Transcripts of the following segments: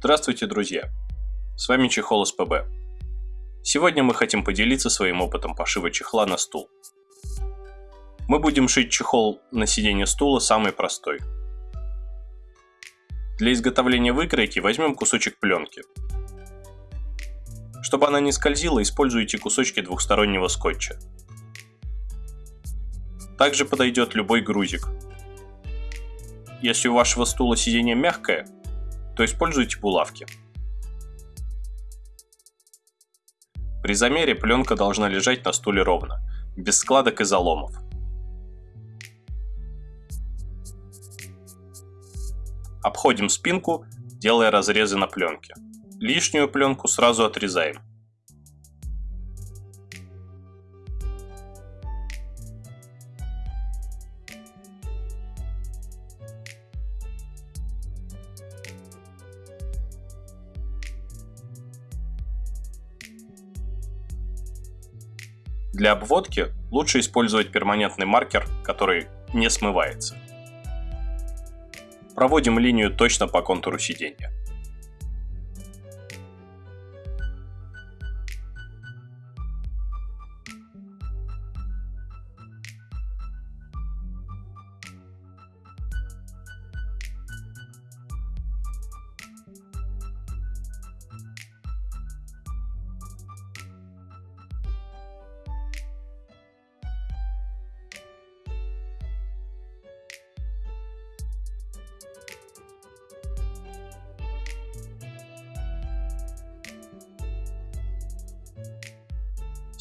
Здравствуйте, друзья! С вами Чехол СПБ. Сегодня мы хотим поделиться своим опытом пошива чехла на стул. Мы будем шить чехол на сиденье стула самый простой. Для изготовления выкройки возьмем кусочек пленки. Чтобы она не скользила, используйте кусочки двухстороннего скотча. Также подойдет любой грузик. Если у вашего стула сиденье мягкое, то используйте булавки. При замере пленка должна лежать на стуле ровно, без складок и заломов. Обходим спинку, делая разрезы на пленке. Лишнюю пленку сразу отрезаем. Для обводки лучше использовать перманентный маркер, который не смывается. Проводим линию точно по контуру сиденья.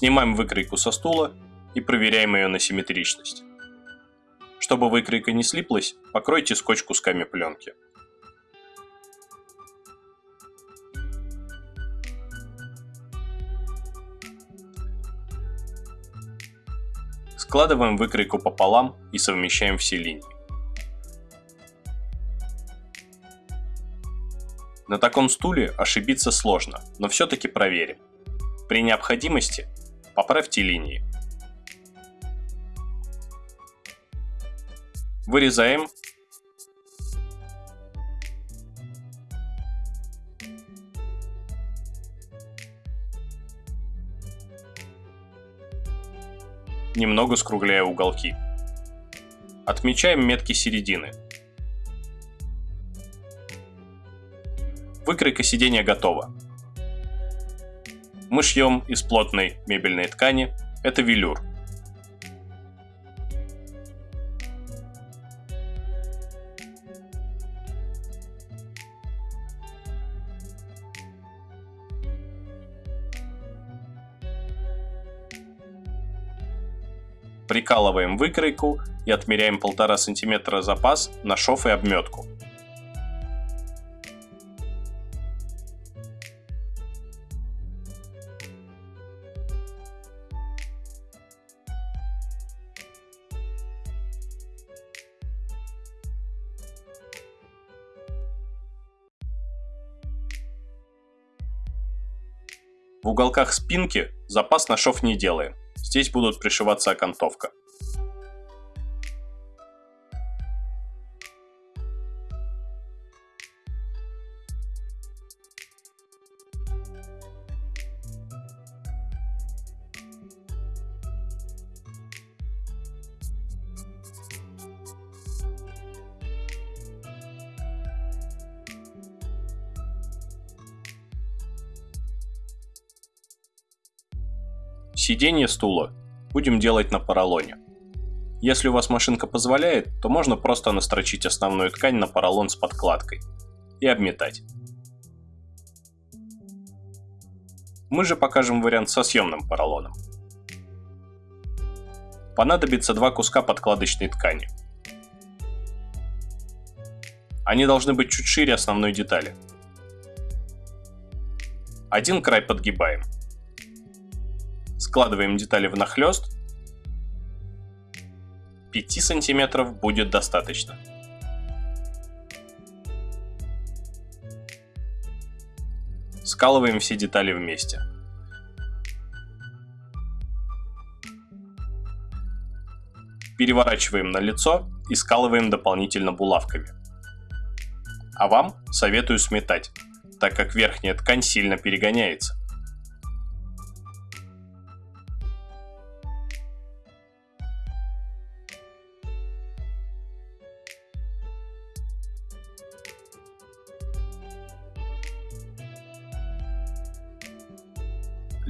Снимаем выкройку со стула и проверяем ее на симметричность. Чтобы выкройка не слиплась, покройте скотч кусками пленки. Складываем выкройку пополам и совмещаем все линии. На таком стуле ошибиться сложно, но все-таки проверим. При необходимости Поправьте линии. Вырезаем. Немного скругляя уголки. Отмечаем метки середины. Выкройка сиденья готова. Мы шьем из плотной мебельной ткани, это велюр. Прикалываем выкройку и отмеряем 1,5 см запас на шов и обметку. В уголках спинки запас на шов не делаем. Здесь будут пришиваться окантовка. Сиденье стула будем делать на поролоне. Если у вас машинка позволяет, то можно просто настрочить основную ткань на поролон с подкладкой и обметать. Мы же покажем вариант со съемным поролоном. Понадобится два куска подкладочной ткани. Они должны быть чуть шире основной детали. Один край подгибаем – Складываем детали в нахлест. 5 сантиметров будет достаточно. Скалываем все детали вместе. Переворачиваем на лицо и скалываем дополнительно булавками. А вам советую сметать. так как верхняя ткань сильно перегоняется.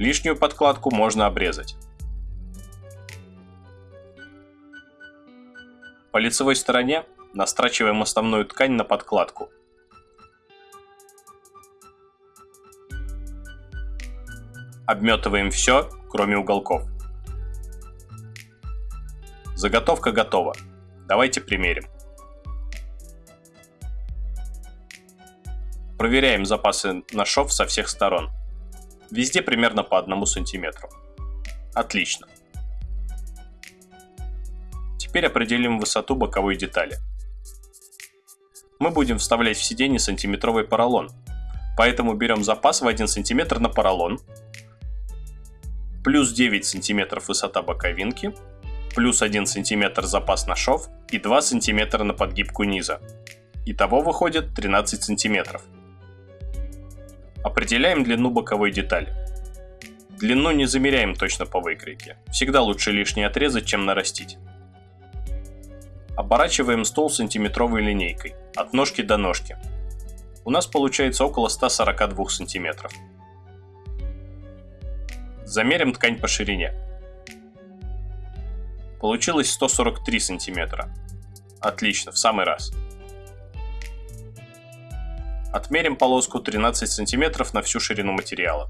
Лишнюю подкладку можно обрезать. По лицевой стороне настрачиваем основную ткань на подкладку. Обметываем все, кроме уголков. Заготовка готова. Давайте примерим. Проверяем запасы на шов со всех сторон. Везде примерно по одному сантиметру. Отлично. Теперь определим высоту боковой детали. Мы будем вставлять в сиденье сантиметровый поролон, поэтому берем запас в 1 см на поролон, плюс 9 см высота боковинки, плюс 1 см запас на шов и 2 см на подгибку низа. Итого выходит 13 сантиметров. Определяем длину боковой детали. Длину не замеряем точно по выкройке. Всегда лучше лишний отрезать, чем нарастить. Оборачиваем стол сантиметровой линейкой, от ножки до ножки. У нас получается около 142 сантиметров. Замерим ткань по ширине. Получилось 143 сантиметра. Отлично, в самый раз. Отмерим полоску 13 см на всю ширину материала.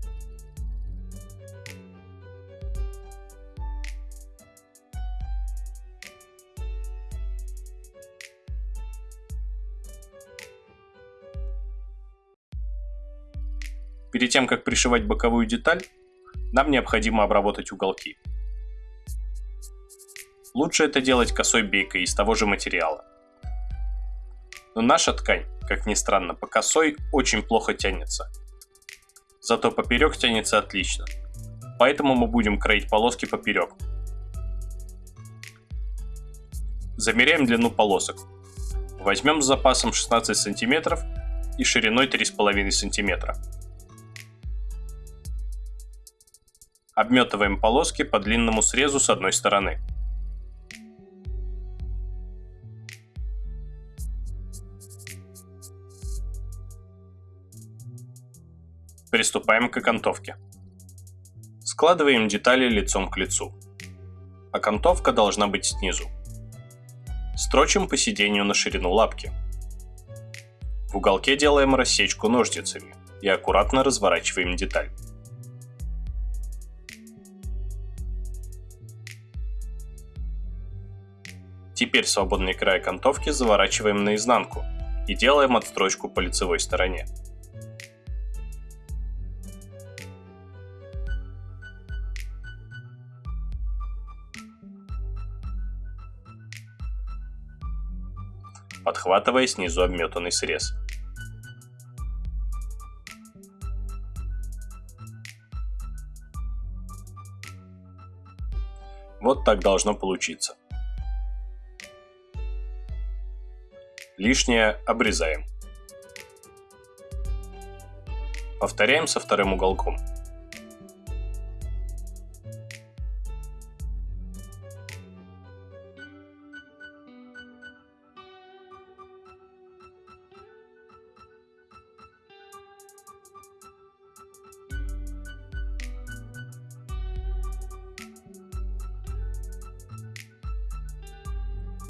Перед тем, как пришивать боковую деталь, нам необходимо обработать уголки. Лучше это делать косой бейкой из того же материала. Но наша ткань как ни странно, по косой очень плохо тянется. Зато поперек тянется отлично. Поэтому мы будем кроить полоски поперек. Замеряем длину полосок. Возьмем с запасом 16 см и шириной 3,5 см. Обметываем полоски по длинному срезу с одной стороны. Приступаем к окантовке. Складываем детали лицом к лицу. Окантовка должна быть снизу. Строчим по сидению на ширину лапки. В уголке делаем рассечку ножницами и аккуратно разворачиваем деталь. Теперь свободный край окантовки заворачиваем наизнанку и делаем отстрочку по лицевой стороне. Подхватывая снизу обметанный срез. Вот так должно получиться. Лишнее обрезаем. Повторяем со вторым уголком.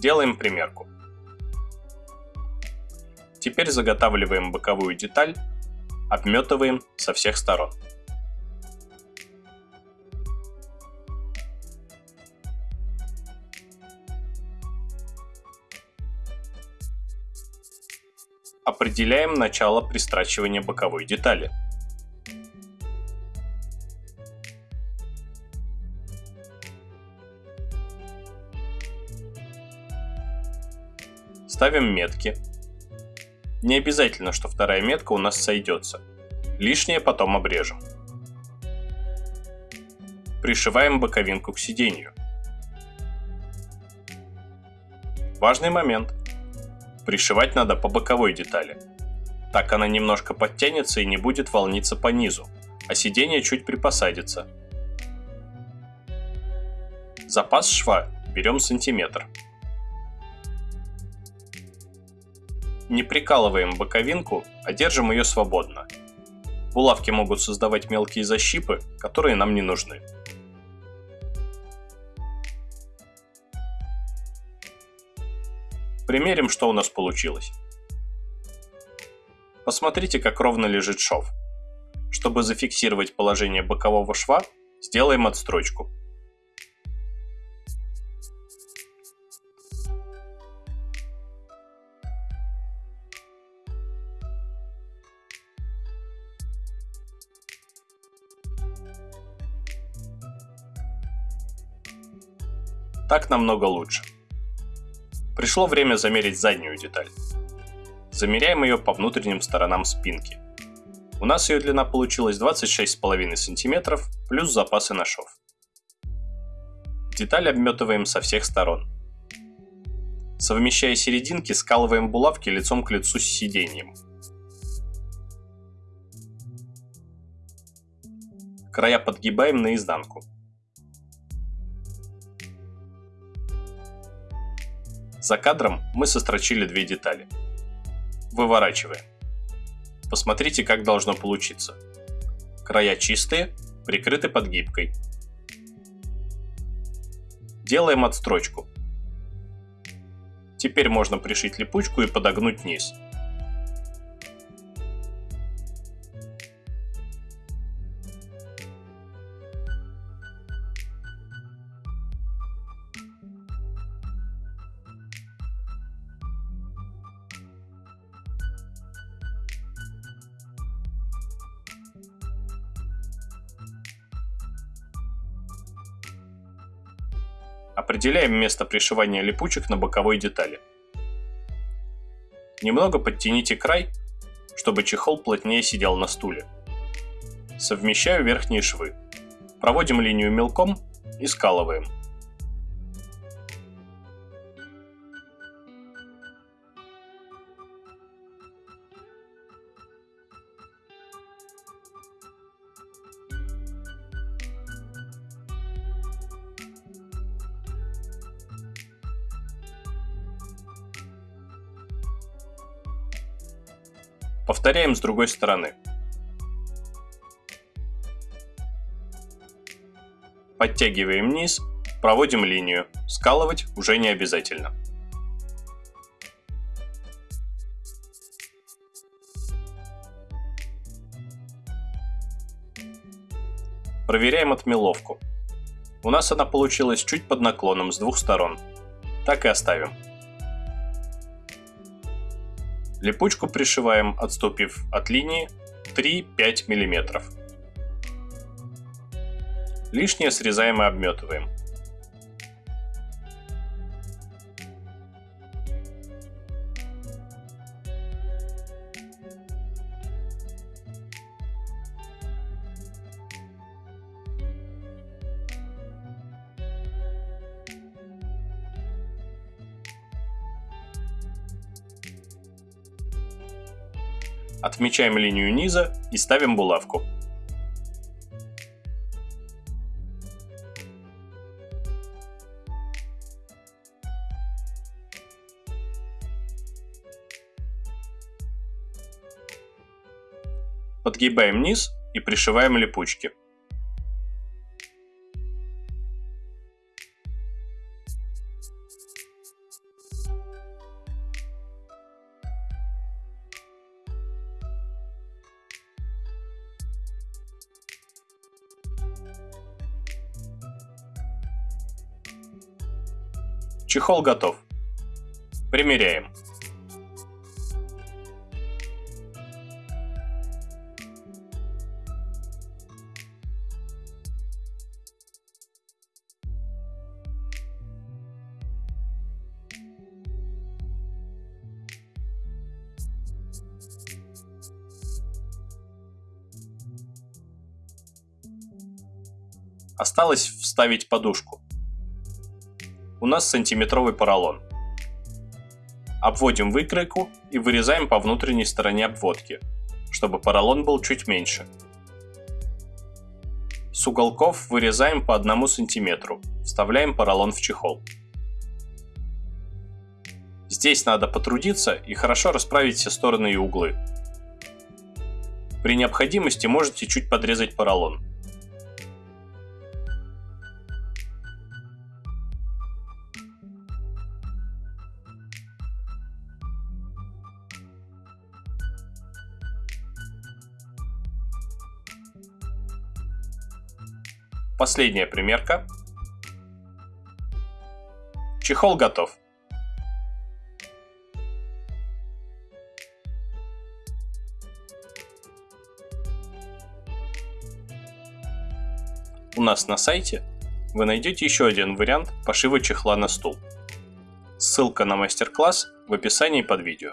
Делаем примерку. Теперь заготавливаем боковую деталь, обметываем со всех сторон. Определяем начало пристрачивания боковой детали. Ставим метки. Не обязательно, что вторая метка у нас сойдется. Лишнее потом обрежем. Пришиваем боковинку к сиденью. Важный момент. Пришивать надо по боковой детали. Так она немножко подтянется и не будет волниться по низу, а сиденье чуть припосадится. Запас шва берем сантиметр. Не прикалываем боковинку, а держим ее свободно. Булавки могут создавать мелкие защипы, которые нам не нужны. Примерим, что у нас получилось. Посмотрите, как ровно лежит шов. Чтобы зафиксировать положение бокового шва, сделаем отстрочку. Так намного лучше. Пришло время замерить заднюю деталь. Замеряем ее по внутренним сторонам спинки. У нас ее длина получилась 26,5 см плюс запасы на шов. Деталь обметываем со всех сторон. Совмещая серединки, скалываем булавки лицом к лицу с сиденьем. Края подгибаем наизнанку. За кадром мы сострочили две детали. Выворачиваем. Посмотрите, как должно получиться. Края чистые, прикрыты подгибкой. Делаем отстрочку. Теперь можно пришить липучку и подогнуть низ. Определяем место пришивания липучек на боковой детали. Немного подтяните край, чтобы чехол плотнее сидел на стуле. Совмещаю верхние швы. Проводим линию мелком и скалываем. Повторяем с другой стороны. Подтягиваем низ, проводим линию. Скалывать уже не обязательно. Проверяем отмеловку. У нас она получилась чуть под наклоном с двух сторон. Так и оставим. Липучку пришиваем, отступив от линии 3-5 мм. Лишнее срезаем и обметываем. Отмечаем линию низа и ставим булавку. Подгибаем низ и пришиваем липучки. Чехол готов. Примеряем. Осталось вставить подушку у нас сантиметровый поролон. Обводим выкройку и вырезаем по внутренней стороне обводки, чтобы поролон был чуть меньше. С уголков вырезаем по 1 см, вставляем поролон в чехол. Здесь надо потрудиться и хорошо расправить все стороны и углы. При необходимости можете чуть подрезать поролон. Последняя примерка. Чехол готов. У нас на сайте вы найдете еще один вариант пошива чехла на стул. Ссылка на мастер-класс в описании под видео.